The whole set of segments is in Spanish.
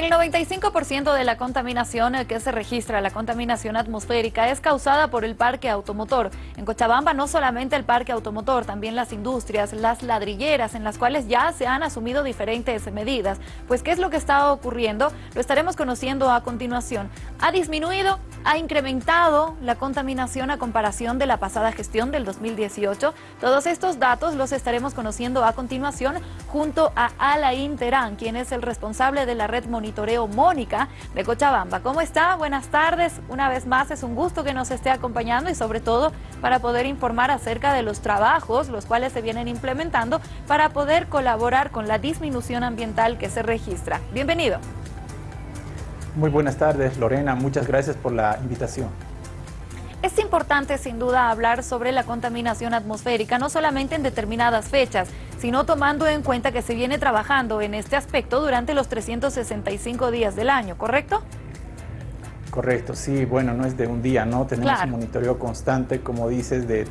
El 95% de la contaminación que se registra, la contaminación atmosférica, es causada por el parque automotor. En Cochabamba no solamente el parque automotor, también las industrias, las ladrilleras, en las cuales ya se han asumido diferentes medidas. Pues, ¿qué es lo que está ocurriendo? Lo estaremos conociendo a continuación. ¿Ha disminuido? ¿Ha incrementado la contaminación a comparación de la pasada gestión del 2018? Todos estos datos los estaremos conociendo a continuación junto a Alain Terán, quien es el responsable de la red monitoreo Mónica de Cochabamba. ¿Cómo está? Buenas tardes. Una vez más es un gusto que nos esté acompañando y sobre todo para poder informar acerca de los trabajos los cuales se vienen implementando para poder colaborar con la disminución ambiental que se registra. Bienvenido. Muy buenas tardes Lorena, muchas gracias por la invitación. Es importante sin duda hablar sobre la contaminación atmosférica, no solamente en determinadas fechas, sino tomando en cuenta que se viene trabajando en este aspecto durante los 365 días del año, ¿correcto? Correcto, sí, bueno, no es de un día, ¿no? Tenemos un monitoreo constante, como dices, de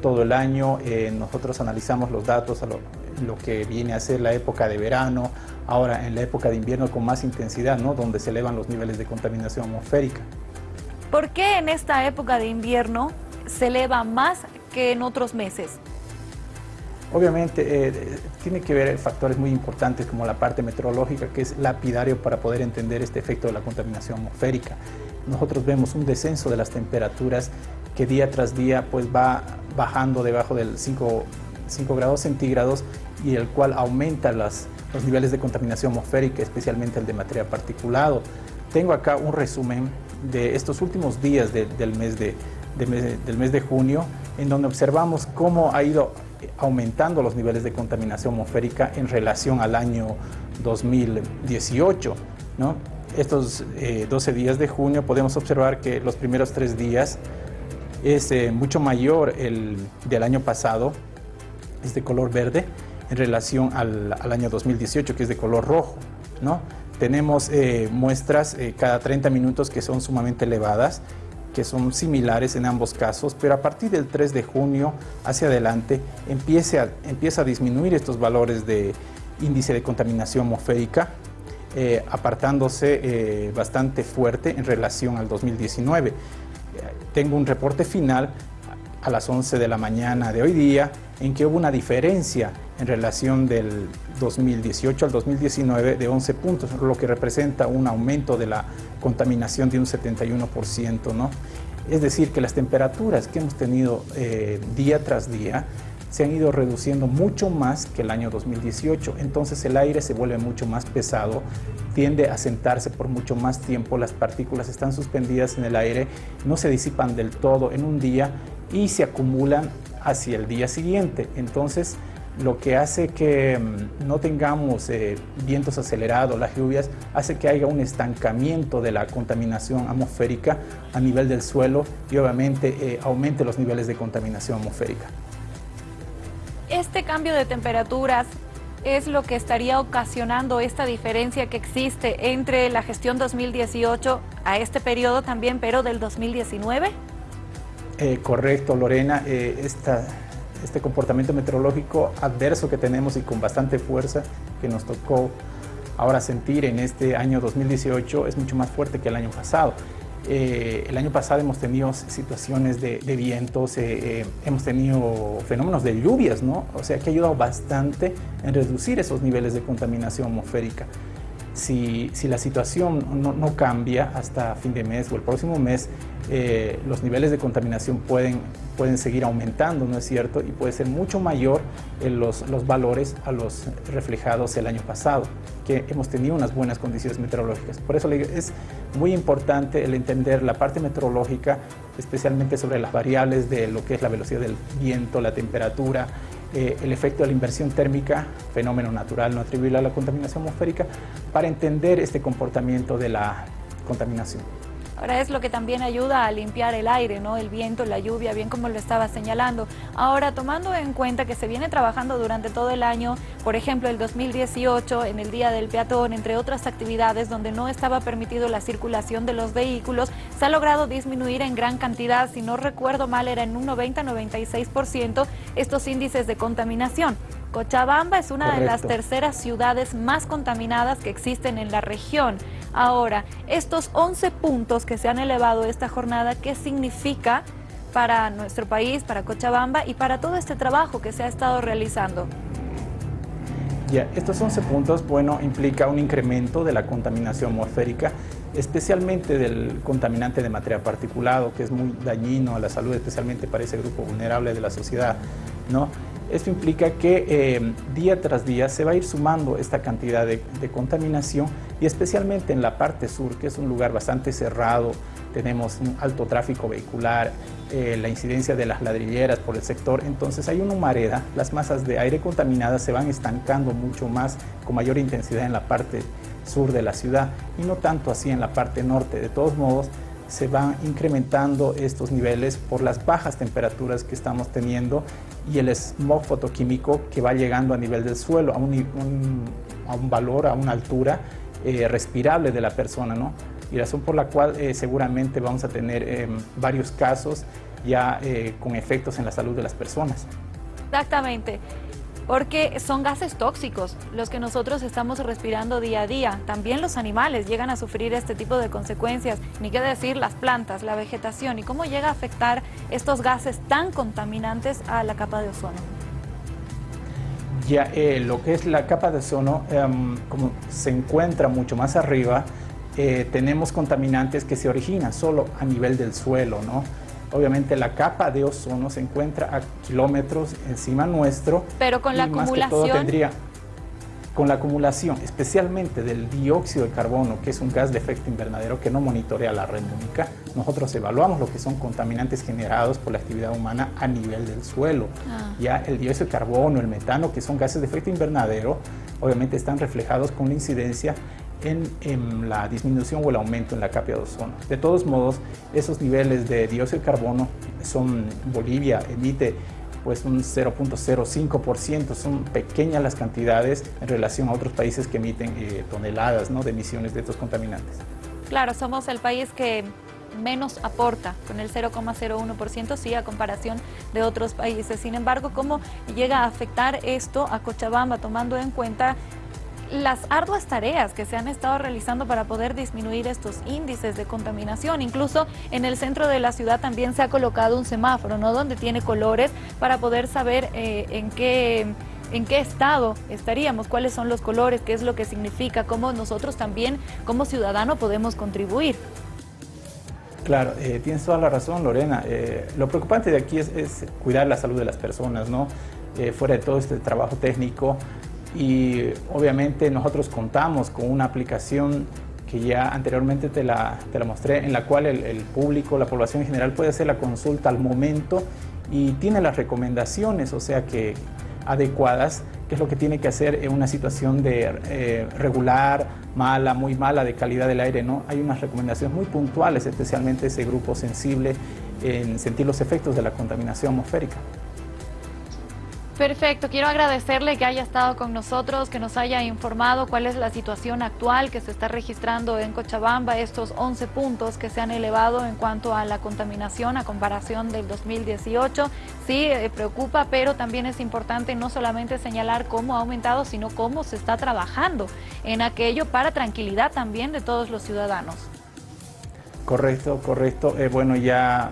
todo el año. Eh, nosotros analizamos los datos a lo, lo, que viene a ser la época de verano, ahora en la época de invierno con más intensidad, ¿no? Donde se elevan los niveles de contaminación atmosférica. ¿Por qué en esta época de invierno se eleva más que en otros meses? Obviamente eh, tiene que ver factores muy importantes como la parte meteorológica que es lapidario para poder entender este efecto de la contaminación atmosférica. Nosotros vemos un descenso de las temperaturas que día tras día pues va bajando debajo del 5, 5 grados centígrados y el cual aumenta las, los niveles de contaminación atmosférica, especialmente el de material particulado. Tengo acá un resumen de estos últimos días del, mes de, del mes de junio, en donde observamos cómo ha ido aumentando los niveles de contaminación atmosférica en relación al año 2018. ¿no? Estos 12 eh, días de junio podemos observar que los primeros tres días es eh, mucho mayor el del año pasado, es de color verde, en relación al, al año 2018 que es de color rojo. ¿no? Tenemos eh, muestras cada 30 minutos que son sumamente elevadas que son similares en ambos casos, pero a partir del 3 de junio hacia adelante empieza empieza a disminuir estos valores de índice de contaminación atmosférica, eh, apartándose eh, bastante fuerte en relación al 2019. Tengo un reporte final a las 11 de la mañana de hoy día en que hubo una diferencia en relación del 2018 al 2019 de 11 puntos, lo que representa un aumento de la contaminación de un 71%. ¿no? Es decir, que las temperaturas que hemos tenido eh, día tras día se han ido reduciendo mucho más que el año 2018, entonces el aire se vuelve mucho más pesado, tiende a sentarse por mucho más tiempo, las partículas están suspendidas en el aire, no se disipan del todo en un día y se acumulan hacia el día siguiente. Entonces, lo que hace que mm, no tengamos eh, vientos acelerados, las lluvias, hace que haya un estancamiento de la contaminación atmosférica a nivel del suelo y obviamente eh, aumente los niveles de contaminación atmosférica. Este cambio de temperaturas es lo que estaría ocasionando esta diferencia que existe entre la gestión 2018 a este periodo también, pero del 2019? Eh, correcto, Lorena. Eh, este comportamiento meteorológico adverso que tenemos y con bastante fuerza que nos tocó ahora sentir en este año 2018 es mucho más fuerte que el año pasado. Eh, el año pasado hemos tenido situaciones de, vientos, hemos tenido fenómenos de lluvias, ¿no? O sea que ha ayudado bastante en reducir esos niveles de contaminación atmosférica. Si, la situación no, cambia hasta fin de mes o el próximo mes, eh, los niveles de contaminación pueden, pueden seguir aumentando, ¿no es cierto? Y puede ser mucho mayor en los, los valores a los reflejados el año pasado, que hemos tenido unas buenas condiciones meteorológicas. Por eso es muy importante el entender la parte meteorológica, especialmente sobre las variables de lo que es la velocidad del viento, la temperatura, eh, el efecto de la inversión térmica, fenómeno natural no atribuible a la contaminación atmosférica, para entender este comportamiento de la contaminación. Ahora es lo que también ayuda a limpiar el aire, ¿no? El viento, la lluvia, bien como lo estaba señalando. Ahora, tomando en cuenta que se viene trabajando durante todo el año, por ejemplo, el 2018, en el Día del Peatón, entre otras actividades donde no estaba permitido la circulación de los vehículos, se ha logrado disminuir en gran cantidad, si no recuerdo mal, era en un 90-96% estos índices de contaminación. Cochabamba es una de las terceras ciudades más contaminadas que existen en la región. Ahora, estos 11 puntos que se han elevado esta jornada, ¿qué significa para nuestro país, para Cochabamba y para todo este trabajo que se ha estado realizando? Ya, estos 11 puntos, bueno, implica un incremento de la contaminación atmosférica, especialmente del contaminante de materia particulado, que es muy dañino a la salud, especialmente para ese grupo vulnerable de la sociedad, ¿no? Esto implica que eh, día tras día se va a ir sumando esta cantidad de, contaminación y especialmente en la parte sur, que es un lugar bastante cerrado, tenemos un alto tráfico vehicular, eh, la incidencia de las ladrilleras por el sector, entonces hay una humareda, las masas de aire contaminadas se van estancando mucho más con mayor intensidad en la parte sur de la ciudad y no tanto así en la parte norte. De todos modos, se van incrementando estos niveles por las bajas temperaturas que estamos teniendo y el smog fotoquímico que va llegando a nivel del suelo, a un, a un valor, a una altura eh, respirable de la persona, ¿no? Y razón por la cual eh, seguramente vamos a tener eh, varios casos ya con efectos en la salud de las personas. Exactamente porque son gases tóxicos los que nosotros estamos respirando día a día. También los animales llegan a sufrir este tipo de consecuencias, ni qué decir las plantas, la vegetación y cómo llega a afectar estos gases tan contaminantes a la capa de ozono. Ya eh, lo que es la capa de ozono, em, como se encuentra mucho más arriba, eh, tenemos contaminantes que se originan solo a nivel del suelo, ¿no? Obviamente la capa de ozono se encuentra a kilómetros encima nuestro. Pero con la acumulación... tendría, con la acumulación, especialmente del dióxido de carbono, que es un gas de efecto invernadero que no monitorea la red única, nosotros evaluamos lo que son contaminantes generados por la actividad humana a nivel del suelo. Ah. Ya el dióxido de carbono, el metano, que son gases de efecto invernadero, obviamente están reflejados con la incidencia en, la disminución o el aumento en la capa de ozono. De todos modos, esos niveles de dióxido de carbono son, Bolivia emite pues un 0.05%, son pequeñas las cantidades en relación a otros países que emiten eh, toneladas ¿no? de emisiones de estos contaminantes. Claro, somos el país que menos aporta, con el 0,01%, sí, a comparación de otros países. Sin embargo, ¿cómo llega a afectar esto a Cochabamba, tomando en cuenta las arduas tareas que se han estado realizando para poder disminuir estos índices de contaminación. Incluso en el centro de la ciudad también se ha colocado un semáforo, ¿no? Donde tiene colores para poder saber eh, en qué en qué estado estaríamos, cuáles son los colores, qué es lo que significa, cómo nosotros también como ciudadano podemos contribuir. Claro, eh, tienes toda la razón, Lorena. Eh, lo preocupante de aquí es, cuidar la salud de las personas, ¿no? fuera de todo este trabajo técnico, y obviamente nosotros contamos con una aplicación que ya anteriormente te la, te la mostré, en la cual el, público, la población en general puede hacer la consulta al momento y tiene las recomendaciones, o sea que adecuadas, qué es lo que tiene que hacer en una situación de eh, regular, mala, muy mala de calidad del aire, ¿no? Hay unas recomendaciones muy puntuales, especialmente ese grupo sensible en sentir los efectos de la contaminación atmosférica. Perfecto, quiero agradecerle que haya estado con nosotros, que nos haya informado cuál es la situación actual que se está registrando en Cochabamba, estos 11 puntos que se han elevado en cuanto a la contaminación a comparación del 2018. Sí, eh, preocupa, pero también es importante no solamente señalar cómo ha aumentado, sino cómo se está trabajando en aquello para tranquilidad también de todos los ciudadanos. Correcto, correcto. Eh, bueno, ya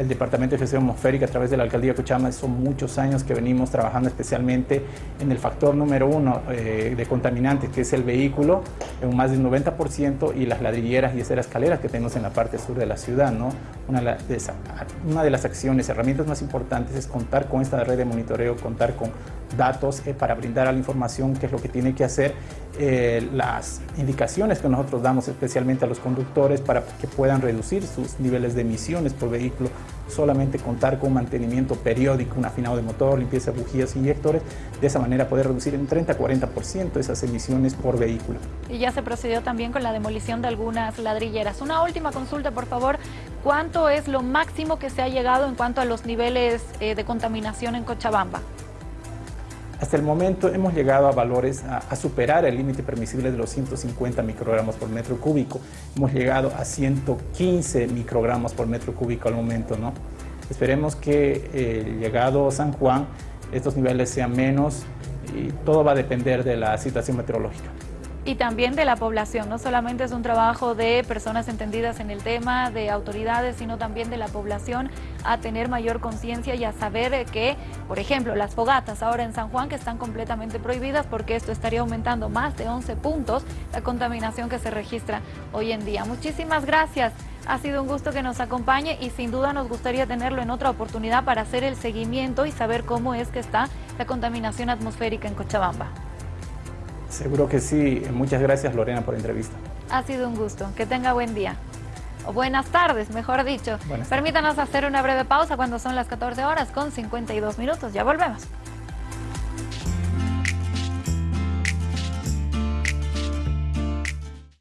el Departamento de Gestión Atmosférica a través de la Alcaldía de Cochabamba. Son muchos años que venimos trabajando especialmente en el factor número uno eh, de contaminantes, que es el vehículo, en más del 90%, y las ladrilleras y esas escaleras que tenemos en la parte sur de la ciudad. ¿no? Una, de las acciones, herramientas más importantes es contar con esta red de monitoreo, contar con datos eh, para brindar a la información qué es lo que tiene que hacer, eh, las indicaciones que nosotros damos especialmente a los conductores para que puedan reducir sus niveles de emisiones por vehículo, solamente contar con mantenimiento periódico, un afinado de motor, limpieza de bujías, inyectores, de esa manera poder reducir en 30-40% esas emisiones por vehículo. Y ya se procedió también con la demolición de algunas ladrilleras. Una última consulta, por favor, ¿cuánto es lo máximo que se ha llegado en cuanto a los niveles eh, de contaminación en Cochabamba? Hasta el momento hemos llegado a valores, a, superar el límite permisible de los 150 microgramos por metro cúbico. Hemos llegado a 115 microgramos por metro cúbico al momento, ¿no? Esperemos que eh, llegado San Juan estos niveles sean menos y todo va a depender de la situación meteorológica y también de la población. No solamente es un trabajo de personas entendidas en el tema, de autoridades, sino también de la población a tener mayor conciencia y a saber que, por ejemplo, las fogatas ahora en San Juan que están completamente prohibidas porque esto estaría aumentando más de 11 puntos la contaminación que se registra hoy en día. Muchísimas gracias. Ha sido un gusto que nos acompañe y sin duda nos gustaría tenerlo en otra oportunidad para hacer el seguimiento y saber cómo es que está la contaminación atmosférica en Cochabamba. Seguro que sí. Muchas gracias Lorena por la entrevista. Ha sido un gusto. Que tenga buen día. O buenas tardes, mejor dicho. Permítanos hacer una breve pausa cuando son las 14 horas con 52 minutos. Ya volvemos.